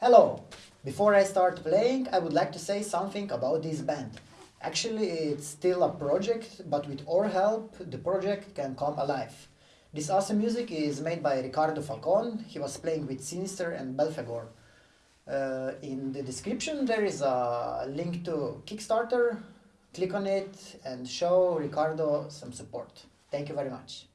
Hello! Before I start playing, I would like to say something about this band. Actually, it's still a project, but with our help, the project can come alive. This awesome music is made by Ricardo Falcon. He was playing with Sinister and Belphegor. Uh, in the description, there is a link to Kickstarter. Click on it and show Ricardo some support. Thank you very much.